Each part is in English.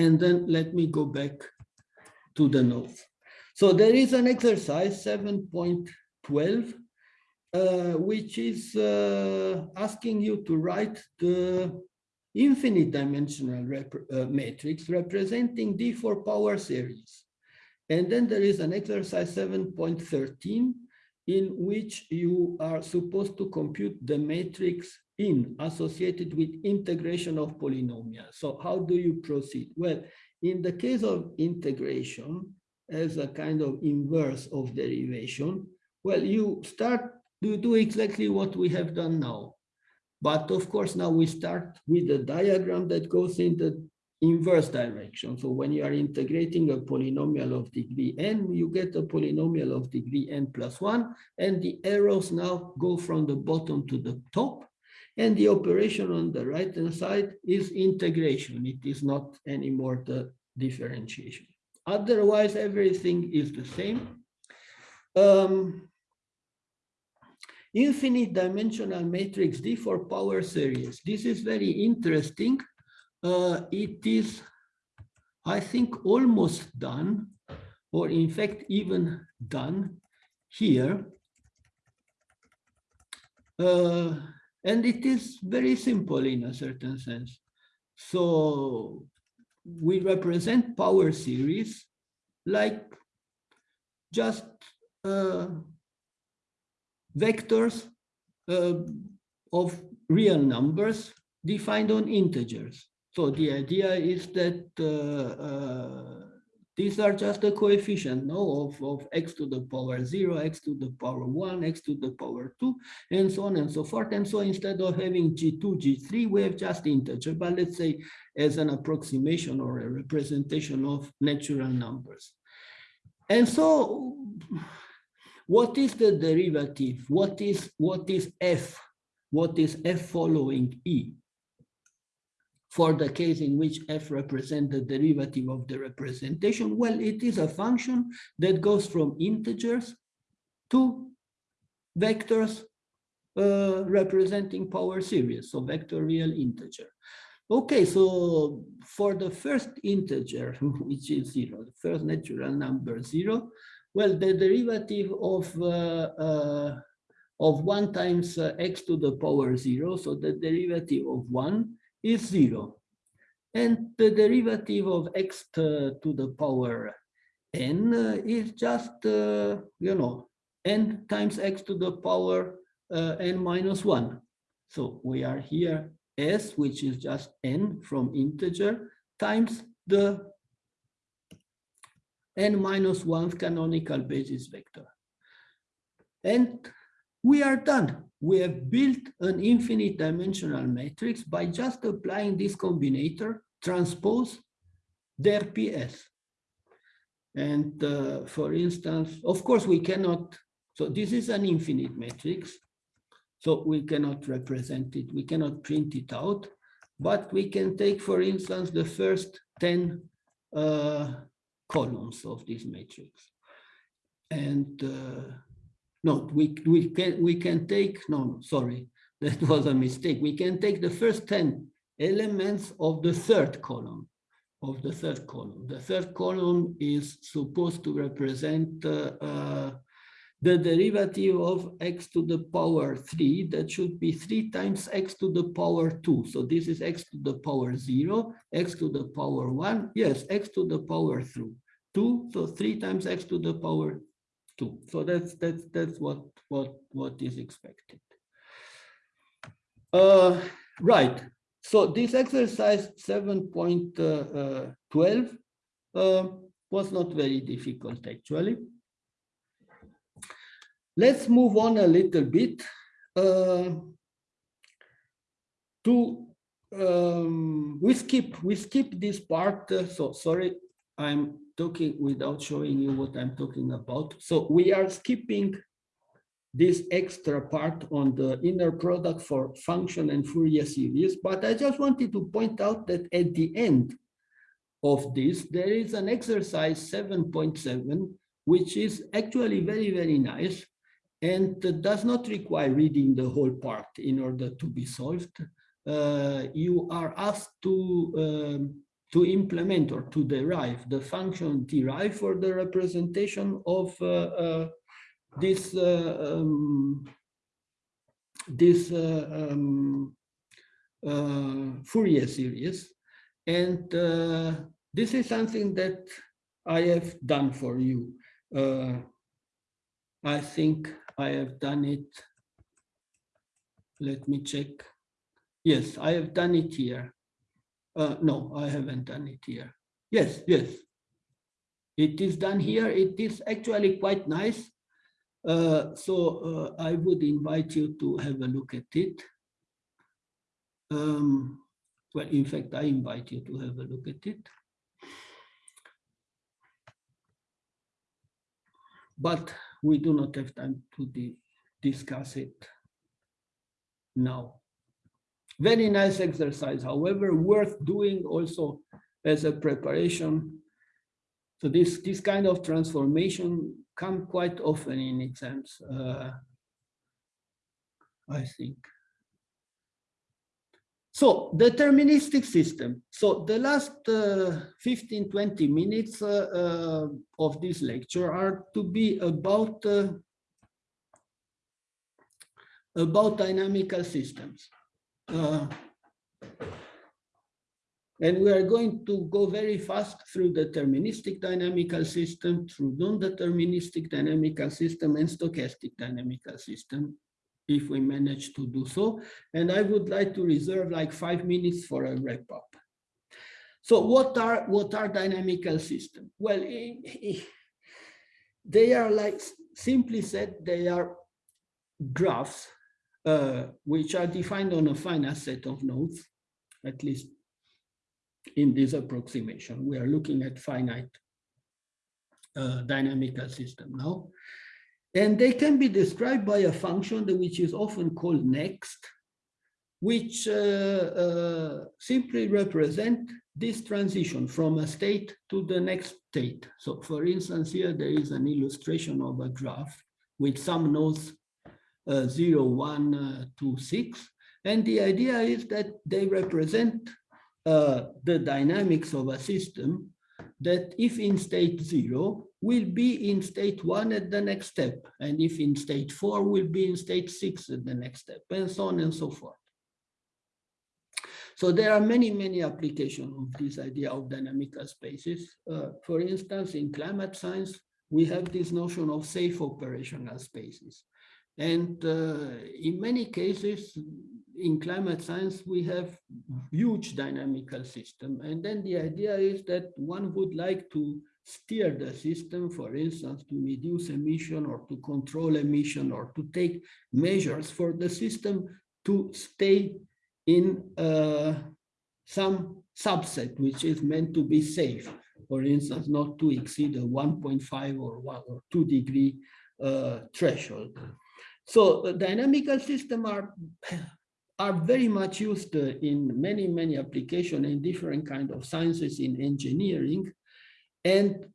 And then let me go back to the notes. So there is an exercise 7.12, uh, which is uh, asking you to write the infinite dimensional rep uh, matrix representing D for power series. And then there is an exercise 7.13 in which you are supposed to compute the matrix in associated with integration of polynomials. So how do you proceed? Well, in the case of integration as a kind of inverse of derivation, well, you start to do exactly what we have done now. But of course, now we start with a diagram that goes in the inverse direction. So when you are integrating a polynomial of degree n, you get a polynomial of degree n plus one, and the arrows now go from the bottom to the top. And the operation on the right-hand side is integration. It is not anymore the differentiation. Otherwise, everything is the same. Um, infinite dimensional matrix D for power series. This is very interesting. Uh, it is, I think, almost done, or in fact, even done here. Uh, and it is very simple in a certain sense. So we represent power series like just uh, vectors uh, of real numbers defined on integers. So the idea is that uh, uh, these are just the coefficient no, of, of x to the power 0, x to the power 1, x to the power 2, and so on and so forth. And so instead of having g2, g3, we have just integer, but let's say as an approximation or a representation of natural numbers. And so what is the derivative? What is, what is f? What is f following e? For the case in which f represents the derivative of the representation, well, it is a function that goes from integers to vectors uh, representing power series, so vector real integer. Okay, so for the first integer, which is zero, the first natural number zero, well, the derivative of uh, uh, of one times uh, x to the power zero, so the derivative of one is zero. And the derivative of x to, to the power n uh, is just, uh, you know, n times x to the power uh, n minus one. So we are here s, which is just n from integer, times the n minus one canonical basis vector. And we are done. We have built an infinite dimensional matrix by just applying this combinator, transpose their PS. And uh, for instance, of course, we cannot, so this is an infinite matrix. So we cannot represent it, we cannot print it out, but we can take, for instance, the first 10 uh, columns of this matrix. And uh, no, we, we, can, we can take, no, sorry, that was a mistake. We can take the first 10 elements of the third column, of the third column. The third column is supposed to represent uh, uh, the derivative of x to the power 3, that should be 3 times x to the power 2. So this is x to the power 0, x to the power 1, yes, x to the power 3, 2, so 3 times x to the power 2. So that's that's that's what what what is expected. Uh, right. So this exercise 7.12 uh, uh, was not very difficult actually. Let's move on a little bit uh, to um, we skip we skip this part. Uh, so sorry, I'm talking without showing you what I'm talking about. So we are skipping this extra part on the inner product for function and Fourier series, but I just wanted to point out that at the end of this, there is an exercise 7.7, which is actually very, very nice and does not require reading the whole part in order to be solved. Uh, you are asked to um, to implement or to derive the function derived for the representation of uh, uh, this uh, um, this uh, um, uh, Fourier series. And uh, this is something that I have done for you. I think I have done it. Let me check. Yes, I have done it here. Uh, no, I haven't done it here. Yes, yes. It is done here. It is actually quite nice. Uh, so uh, I would invite you to have a look at it. Um, well, in fact, I invite you to have a look at it. But we do not have time to discuss it now. Very nice exercise, however, worth doing also as a preparation. So this, this kind of transformation come quite often in exams, uh, I think. So deterministic system. So the last uh, 15, 20 minutes uh, uh, of this lecture are to be about uh, about dynamical systems. Uh, and we are going to go very fast through deterministic dynamical system, through non-deterministic dynamical system and stochastic dynamical system, if we manage to do so. And I would like to reserve like five minutes for a wrap up. So what are, what are dynamical systems? Well, they are like, simply said, they are graphs uh, which are defined on a finite set of nodes, at least in this approximation. We are looking at finite uh, dynamical system now. And they can be described by a function which is often called next, which uh, uh, simply represent this transition from a state to the next state. So for instance, here there is an illustration of a graph with some nodes uh, 0, 1, uh, 2, 6. And the idea is that they represent uh, the dynamics of a system that if in state zero will be in state one at the next step. And if in state four will be in state six at the next step and so on and so forth. So there are many many applications of this idea of dynamical spaces. Uh, for instance in climate science we have this notion of safe operational spaces and uh, in many cases, in climate science, we have huge dynamical system. And then the idea is that one would like to steer the system, for instance, to reduce emission or to control emission or to take measures for the system to stay in uh, some subset, which is meant to be safe. For instance, not to exceed a 1.5 or, 1 or 2 degree uh, threshold. So the dynamical system are, are very much used uh, in many, many applications in different kind of sciences in engineering. And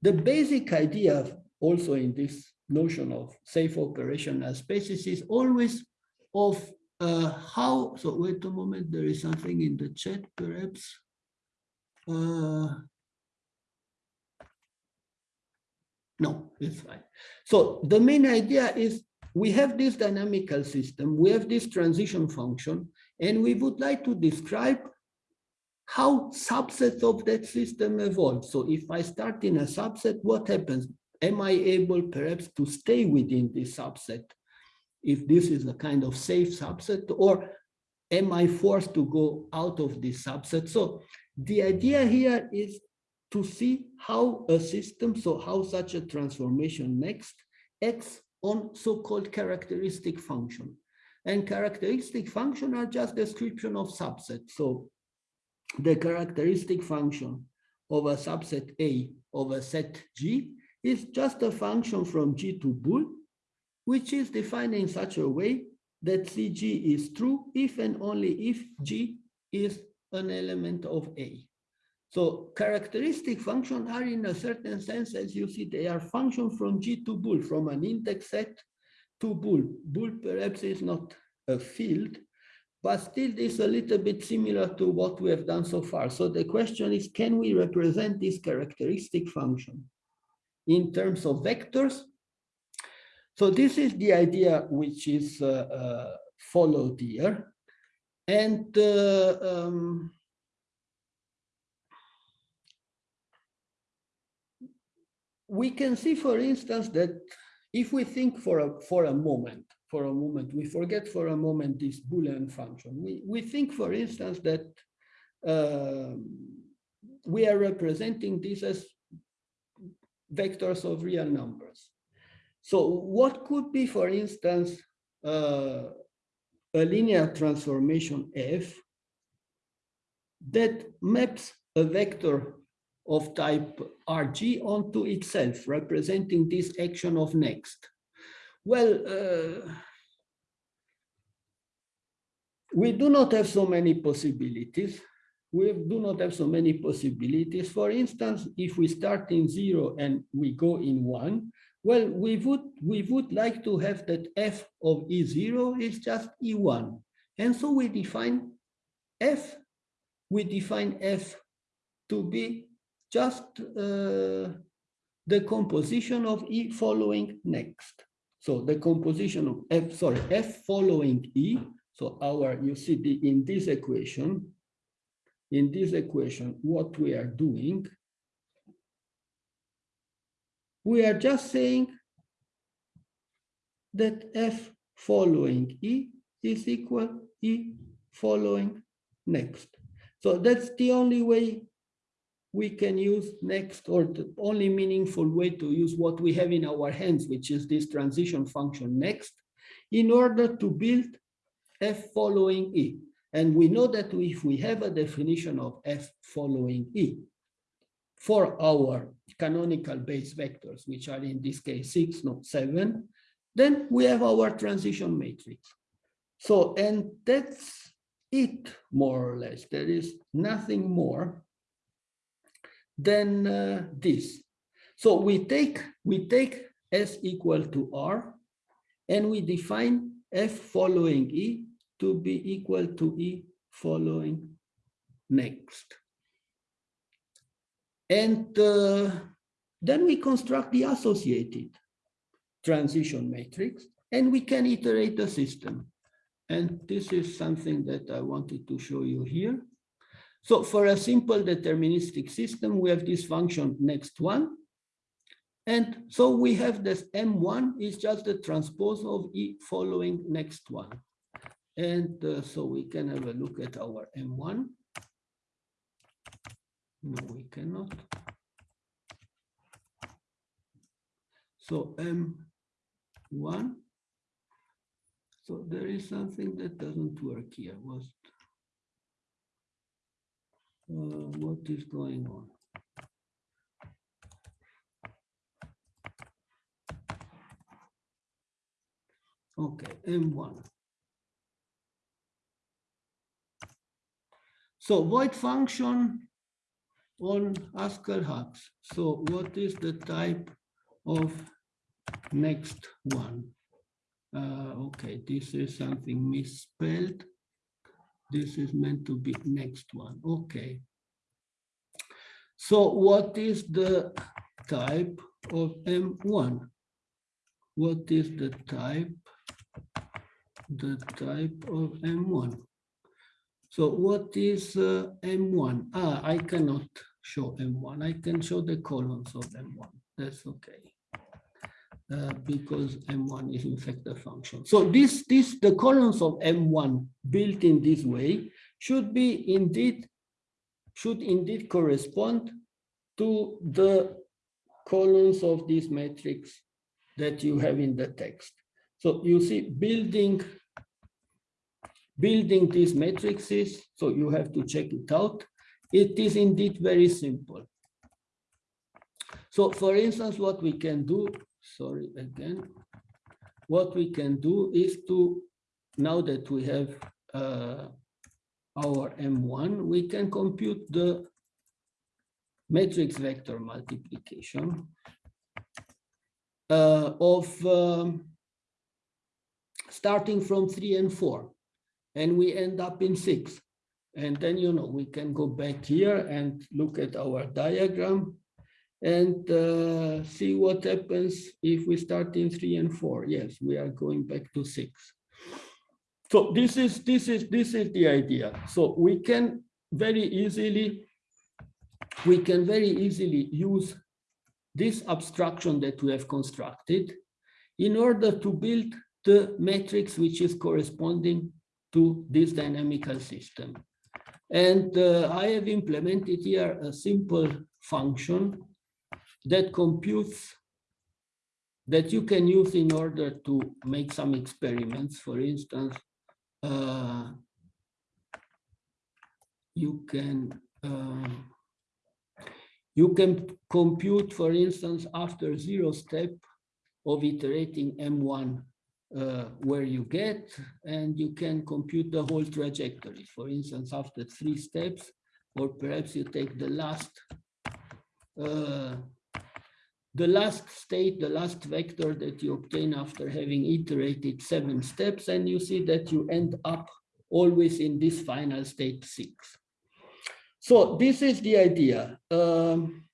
the basic idea also in this notion of safe operational spaces is always of uh, how, so wait a moment, there is something in the chat perhaps. Uh, no, it's fine. So the main idea is we have this dynamical system, we have this transition function, and we would like to describe how subsets of that system evolve. So if I start in a subset, what happens? Am I able perhaps to stay within this subset? If this is a kind of safe subset, or am I forced to go out of this subset? So the idea here is to see how a system, so how such a transformation next acts on so-called characteristic function. And characteristic function are just description of subset. So the characteristic function of a subset A of a set G is just a function from G to bool, which is defined in such a way that CG is true if and only if G is an element of A. So characteristic functions are in a certain sense, as you see, they are function from G to bool, from an index set to bool. Bool perhaps is not a field, but still this is a little bit similar to what we have done so far. So the question is, can we represent this characteristic function in terms of vectors? So this is the idea which is uh, uh, followed here. And uh, um, we can see, for instance, that if we think for a, for a moment, for a moment, we forget for a moment this Boolean function. We, we think, for instance, that uh, we are representing this as vectors of real numbers. So what could be, for instance, uh, a linear transformation f that maps a vector of type Rg onto itself, representing this action of next. Well, uh, we do not have so many possibilities. We do not have so many possibilities. For instance, if we start in zero and we go in one, well, we would, we would like to have that f of E0 is just E1. And so we define f, we define f to be just uh, the composition of E following next. So the composition of F, sorry, F following E. So our, you see the, in this equation, in this equation, what we are doing, we are just saying that F following E is equal E following next. So that's the only way we can use next or the only meaningful way to use what we have in our hands, which is this transition function next, in order to build f following e. And we know that if we have a definition of f following e for our canonical base vectors, which are in this case six, not seven, then we have our transition matrix. So, and that's it more or less. There is nothing more than uh, this. So we take we take S equal to R and we define F following E to be equal to E following next. And uh, then we construct the associated transition matrix and we can iterate the system. And this is something that I wanted to show you here. So for a simple deterministic system, we have this function next one. And so we have this M1 is just the transpose of E following next one. And uh, so we can have a look at our M1. No, we cannot. So M1. So there is something that doesn't work here. Was uh, what is going on. Okay, M1. So void function on Haskell hubs. So what is the type of next one? Uh, okay, this is something misspelled. This is meant to be next one. Okay. So what is the type of M1? What is the type? The type of M1. So what is uh, M1? Ah, I cannot show M1. I can show the columns of M1. That's okay. Uh, because M1 is in fact a function. So this, this, the columns of M1 built in this way should be indeed, should indeed correspond to the columns of this matrix that you have in the text. So you see building, building these matrices, so you have to check it out. It is indeed very simple. So for instance, what we can do sorry again. What we can do is to, now that we have uh, our M1, we can compute the matrix vector multiplication uh, of um, starting from three and four. and we end up in six. And then, you know, we can go back here and look at our diagram and uh, see what happens if we start in three and four. Yes, we are going back to six. So this is this is this is the idea. So we can very easily we can very easily use this abstraction that we have constructed in order to build the matrix which is corresponding to this dynamical system. And uh, I have implemented here a simple function that computes that you can use in order to make some experiments. For instance, uh, you can uh, you can compute, for instance, after zero step of iterating M1 uh, where you get, and you can compute the whole trajectory. For instance, after three steps, or perhaps you take the last uh, the last state, the last vector that you obtain after having iterated seven steps, and you see that you end up always in this final state six. So this is the idea. Um,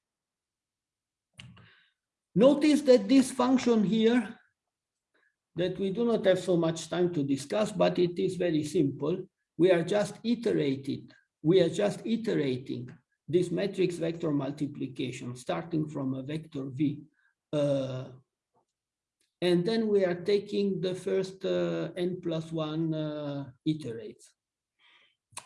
notice that this function here, that we do not have so much time to discuss, but it is very simple. We are just iterated. We are just iterating this matrix vector multiplication starting from a vector v. Uh, and then we are taking the first uh, n plus one uh, iterates.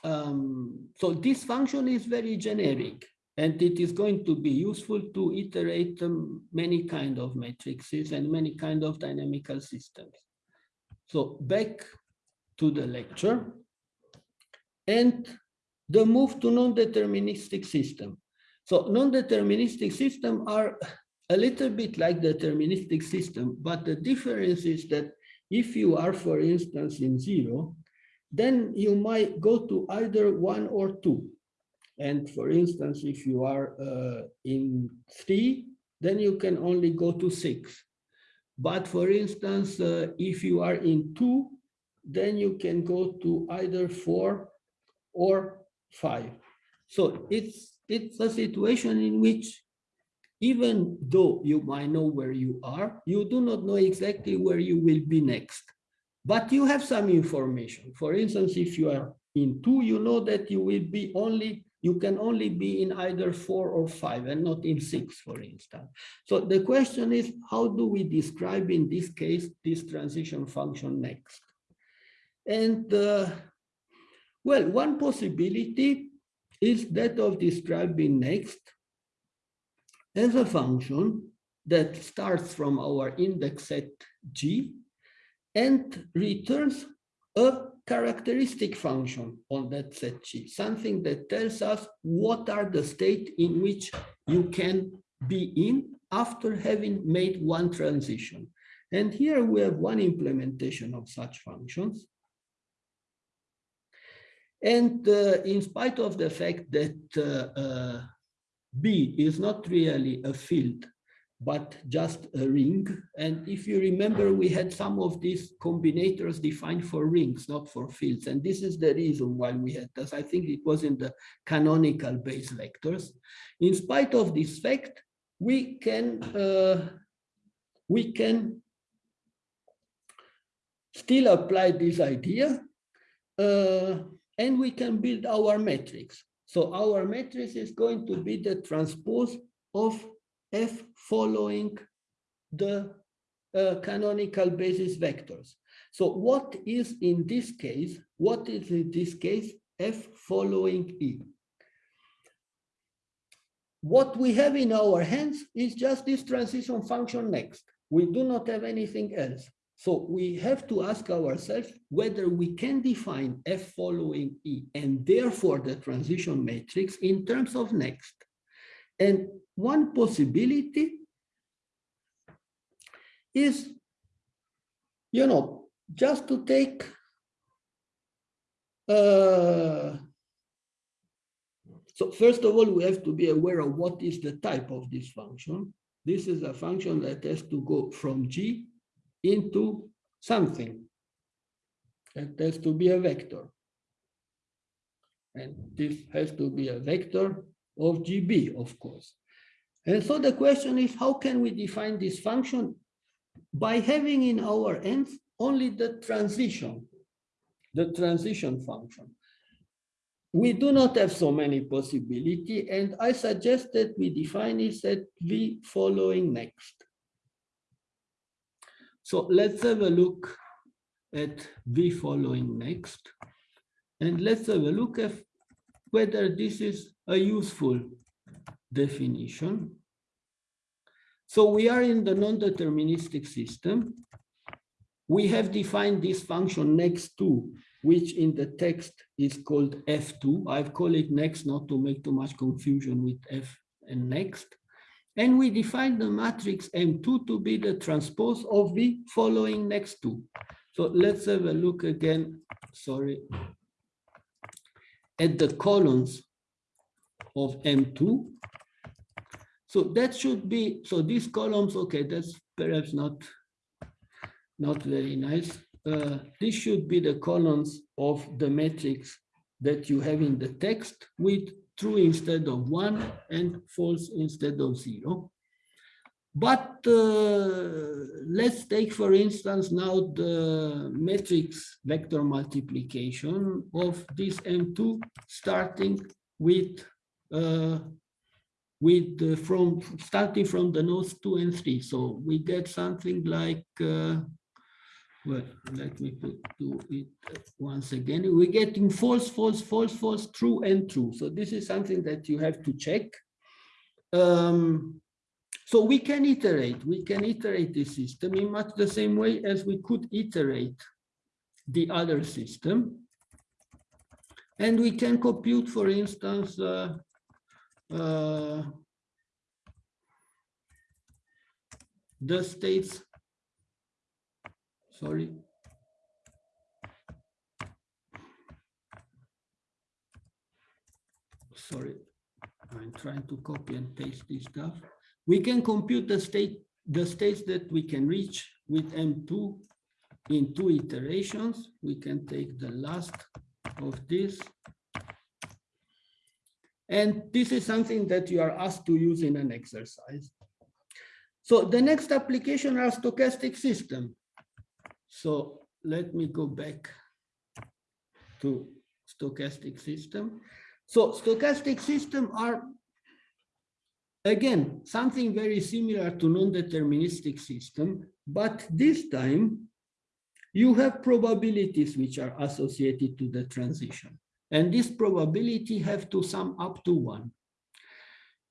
Um, so this function is very generic and it is going to be useful to iterate um, many kind of matrices and many kind of dynamical systems. So back to the lecture. And the move to non-deterministic system. So non-deterministic system are a little bit like deterministic system, but the difference is that if you are, for instance, in zero, then you might go to either one or two. And for instance, if you are uh, in three, then you can only go to six. But for instance, uh, if you are in two, then you can go to either four or five. So it's, it's a situation in which even though you might know where you are, you do not know exactly where you will be next. But you have some information. For instance, if you are in two, you know that you will be only, you can only be in either four or five and not in six, for instance. So the question is, how do we describe in this case, this transition function next? And uh, well, one possibility is that of describing next as a function that starts from our index set G and returns a characteristic function on that set G, something that tells us what are the state in which you can be in after having made one transition. And here we have one implementation of such functions. And uh, in spite of the fact that uh, uh, B is not really a field, but just a ring. And if you remember, we had some of these combinators defined for rings, not for fields. And this is the reason why we had this. I think it was in the canonical base vectors. In spite of this fact, we can uh, we can still apply this idea uh, and we can build our matrix. So our matrix is going to be the transpose of F following the uh, canonical basis vectors. So what is in this case, what is in this case F following E? What we have in our hands is just this transition function next. We do not have anything else. So we have to ask ourselves whether we can define F following E and therefore the transition matrix in terms of next. And one possibility is, you know, just to take uh, so first of all, we have to be aware of what is the type of this function. This is a function that has to go from G into something. It has to be a vector. And this has to be a vector of GB, of course. And so the question is, how can we define this function? By having in our ends only the transition, the transition function. We do not have so many possibility, and I suggest that we define it at V following next. So let's have a look at the following next. And let's have a look at whether this is a useful definition. So we are in the non-deterministic system. We have defined this function next to, which in the text is called F2. I've called it next not to make too much confusion with F and next. And we define the matrix M2 to be the transpose of the following next two. So let's have a look again, sorry, at the columns of M2. So that should be, so these columns, okay, that's perhaps not, not very nice. Uh, this should be the columns of the matrix that you have in the text with true instead of one and false instead of zero. But uh, let's take, for instance, now the matrix vector multiplication of this M2 starting with uh, with from starting from the nodes two and three. So we get something like uh, well, let me put, do it once again. We're getting false, false, false, false, true, and true. So this is something that you have to check. Um, so we can iterate, we can iterate this system in much the same way as we could iterate the other system. And we can compute, for instance, uh, uh, the states, sorry, sorry, I'm trying to copy and paste this stuff. We can compute the state, the states that we can reach with M2 in two iterations. We can take the last of this. And this is something that you are asked to use in an exercise. So the next application are stochastic system. So let me go back to stochastic system. So stochastic system are Again, something very similar to non-deterministic system, but this time you have probabilities which are associated to the transition. And this probability have to sum up to one.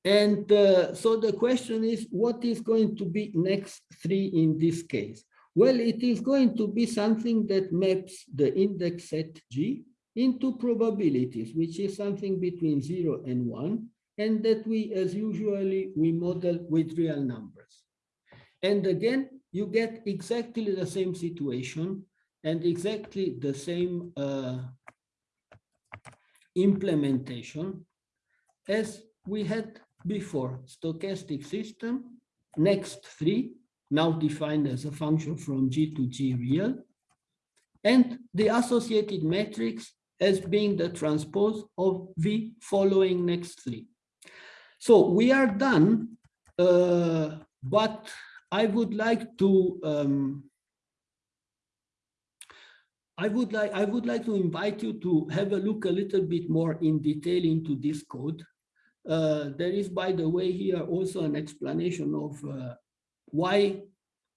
And uh, so the question is, what is going to be next three in this case? Well, it is going to be something that maps the index set G into probabilities, which is something between zero and one and that we, as usually, we model with real numbers. And again, you get exactly the same situation and exactly the same uh, implementation as we had before. Stochastic system, next three, now defined as a function from G to G real, and the associated matrix as being the transpose of V following next three. So we are done, uh, but I would like to um, I would like I would like to invite you to have a look a little bit more in detail into this code. Uh, there is, by the way, here also an explanation of uh, why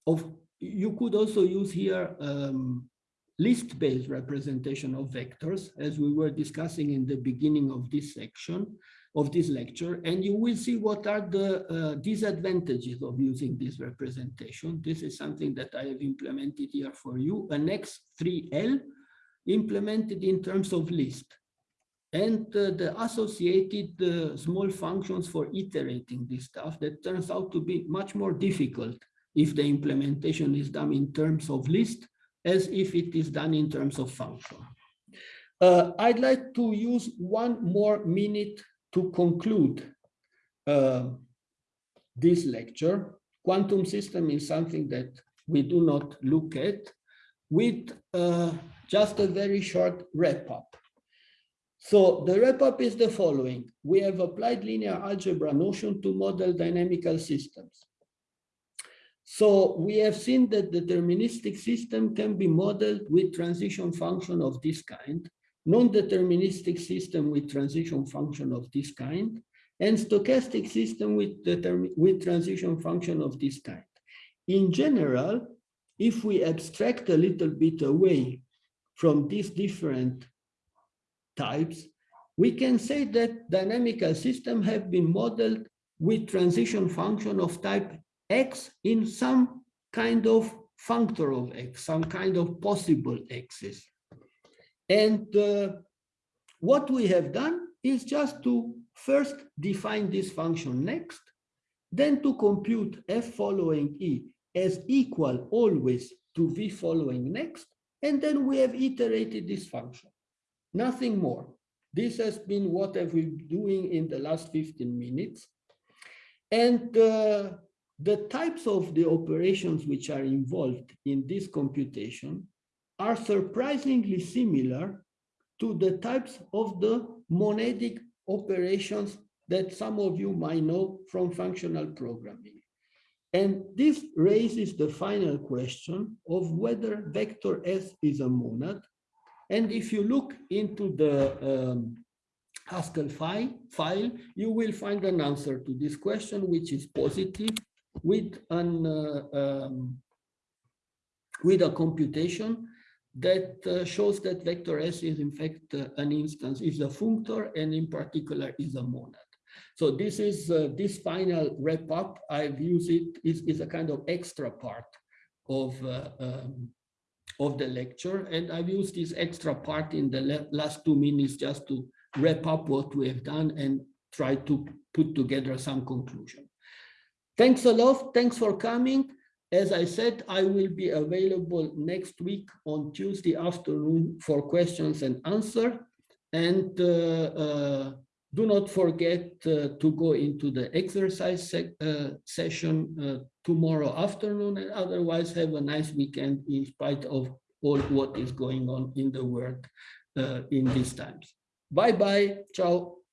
of you could also use here um, list-based representation of vectors, as we were discussing in the beginning of this section of this lecture, and you will see what are the uh, disadvantages of using this representation. This is something that I have implemented here for you, an X3L implemented in terms of list and uh, the associated uh, small functions for iterating this stuff that turns out to be much more difficult if the implementation is done in terms of list as if it is done in terms of function. Uh, I'd like to use one more minute to conclude uh, this lecture, quantum system is something that we do not look at with uh, just a very short wrap up. So the wrap up is the following. We have applied linear algebra notion to model dynamical systems. So we have seen that deterministic system can be modeled with transition function of this kind, non-deterministic system with transition function of this kind, and stochastic system with, with transition function of this kind. In general, if we abstract a little bit away from these different types, we can say that dynamical systems have been modeled with transition function of type x in some kind of functor of x, some kind of possible x's. And uh, what we have done is just to first define this function next, then to compute f following e as equal always to v following next, and then we have iterated this function, nothing more. This has been what I've been doing in the last 15 minutes. And uh, the types of the operations which are involved in this computation are surprisingly similar to the types of the monadic operations that some of you might know from functional programming. And this raises the final question of whether vector S is a monad. And if you look into the um, Haskell file, file, you will find an answer to this question, which is positive with an uh, um, with a computation that uh, shows that vector S is in fact uh, an instance, is a functor, and in particular is a monad. So this is uh, this final wrap up. I've used it is, is a kind of extra part of uh, um, of the lecture, and I've used this extra part in the last two minutes just to wrap up what we have done and try to put together some conclusion. Thanks a lot. Thanks for coming. As I said, I will be available next week on Tuesday afternoon for questions and answer. And uh, uh, do not forget uh, to go into the exercise se uh, session uh, tomorrow afternoon and otherwise have a nice weekend in spite of all what is going on in the world uh, in these times. Bye-bye. Ciao.